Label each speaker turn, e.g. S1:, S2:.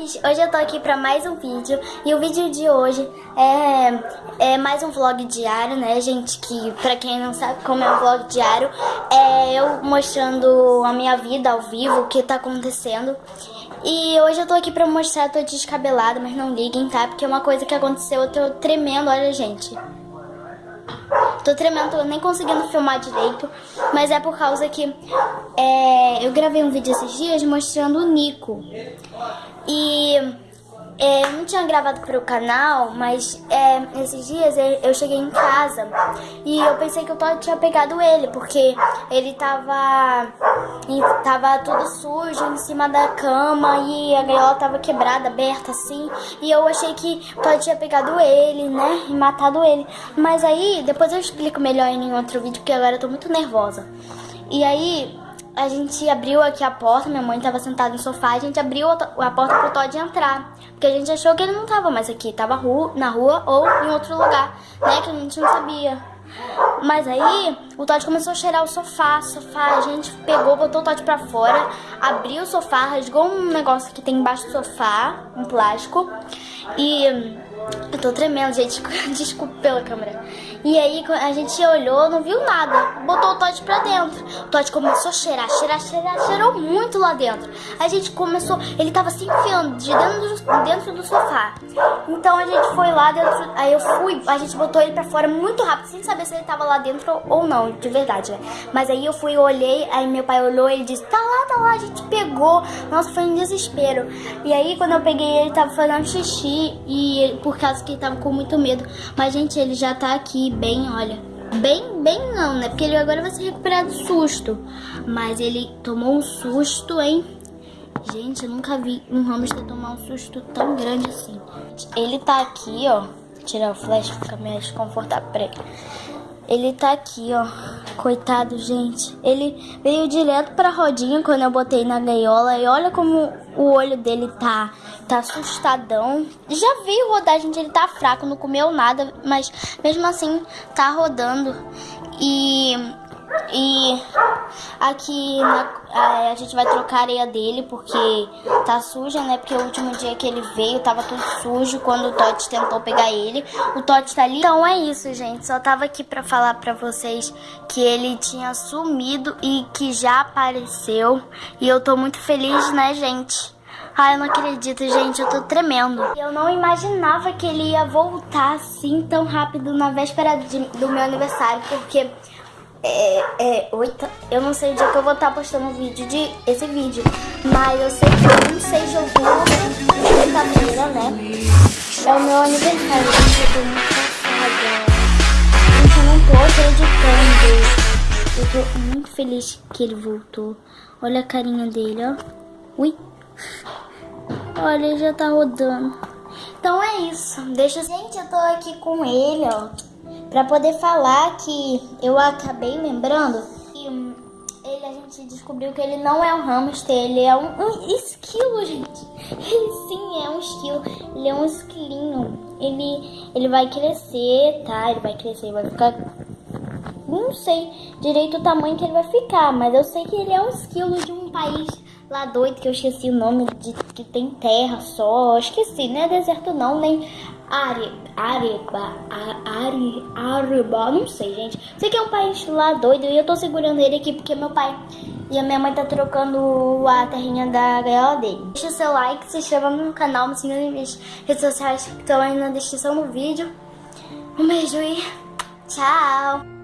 S1: Pops! Hoje eu tô aqui pra mais um vídeo e o vídeo de hoje é, é mais um vlog diário, né, gente? Que pra quem não sabe como é um vlog diário, é eu mostrando a minha vida ao vivo, o que tá acontecendo. E hoje eu tô aqui pra mostrar, tô descabelada, mas não liguem, tá? Porque é uma coisa que aconteceu, eu tô tremendo, olha, gente. Tô tremendo, tô nem conseguindo filmar direito, mas é por causa que é, eu gravei um vídeo esses dias mostrando o Nico. E é, eu não tinha gravado para o canal, mas é, esses dias eu cheguei em casa e eu pensei que eu tinha pegado ele, porque ele tava, tava tudo sujo em cima da cama e a gaiola tava quebrada, aberta assim. E eu achei que eu tinha pegado ele, né, e matado ele. Mas aí, depois eu explico melhor em outro vídeo, porque agora eu tô muito nervosa. E aí, a gente abriu aqui a porta, minha mãe estava sentada no sofá, a gente abriu a porta pro Todd entrar. Porque a gente achou que ele não estava mais aqui, estava na rua ou em outro lugar, né, que a gente não sabia. Mas aí, o Todd começou a cheirar o sofá, sofá, a gente pegou, botou o Todd pra fora, abriu o sofá, rasgou um negócio que tem embaixo do sofá, um plástico, e eu tô tremendo, gente. Desculpa pela câmera. E aí a gente olhou, não viu nada. Botou o Todd pra dentro. O Todd começou a cheirar, cheirar, cheirar, cheirou muito lá dentro. A gente começou, ele tava se enfiando de dentro do, dentro do sofá. Então a gente foi lá dentro, aí eu fui, a gente botou ele pra fora muito rápido, sem saber se ele tava lá dentro ou não, de verdade, né? Mas aí eu fui, olhei, aí meu pai olhou ele disse, tá lá, tá lá, a gente pegou. Nossa, foi um desespero. E aí quando eu peguei ele, tava fazendo xixi e por causa que ele tava com muito medo. Mas, gente, ele já tá aqui bem, olha. Bem, bem não, né? Porque ele agora vai se recuperar do susto. Mas ele tomou um susto, hein? Gente, eu nunca vi um hamster tomar um susto tão grande assim. Ele tá aqui, ó. Tirar o flash, fica mais confortável pra ele. Ele tá aqui, ó. Coitado, gente. Ele veio direto pra rodinha quando eu botei na gaiola. E olha como o olho dele tá, tá assustadão. Já veio rodar, gente. Ele tá fraco, não comeu nada. Mas mesmo assim, tá rodando. E e aqui na, a, a, gente vai trocar a areia dele porque tá suja, né? Porque o último dia que ele veio tava tudo sujo quando o Totti tentou pegar ele. O Totti tá ali. Então é isso, gente. Só tava aqui pra falar pra vocês que ele tinha sumido e que já apareceu. E eu tô muito feliz, né, gente? Ai, eu não acredito, gente, eu tô tremendo. Eu não imaginava que ele ia voltar assim tão rápido na véspera de, do meu aniversário, porque é, é, oito, eu não sei o dia que eu vou estar postando vídeo de esse vídeo, mas eu sei que é 26 de outubro, quinta-feira, né? É o meu aniversário, gente, eu tô muito cansada. Gente, eu não tô acreditando. Eu tô muito feliz que ele voltou. Olha a carinha dele, ó. Ui. Olha, já tá rodando. Então é isso. Deixa... Gente, eu tô aqui com ele, ó para poder falar que eu acabei lembrando que hum, ele, a gente descobriu que ele não é um hamster, ele é um, um esquilo, gente. Ele sim é um esquilo, ele é um esquilinho. Ele, ele vai crescer, tá? Ele vai crescer, vai ficar... Não sei direito o tamanho que ele vai ficar, mas eu sei que ele é um esquilo de um país lá doido, que eu esqueci o nome, de que tem terra só. Esqueci, não é deserto não, nem Are, Areba, Are, Areba, não sei, gente. Sei que é um país lá doido e eu tô segurando ele aqui porque meu pai e a minha mãe tá trocando a terrinha da gaiola dele. Deixa o seu like, se inscreva no canal, me siga nas minhas redes sociais que estão aí na descrição do vídeo. Um beijo e tchau!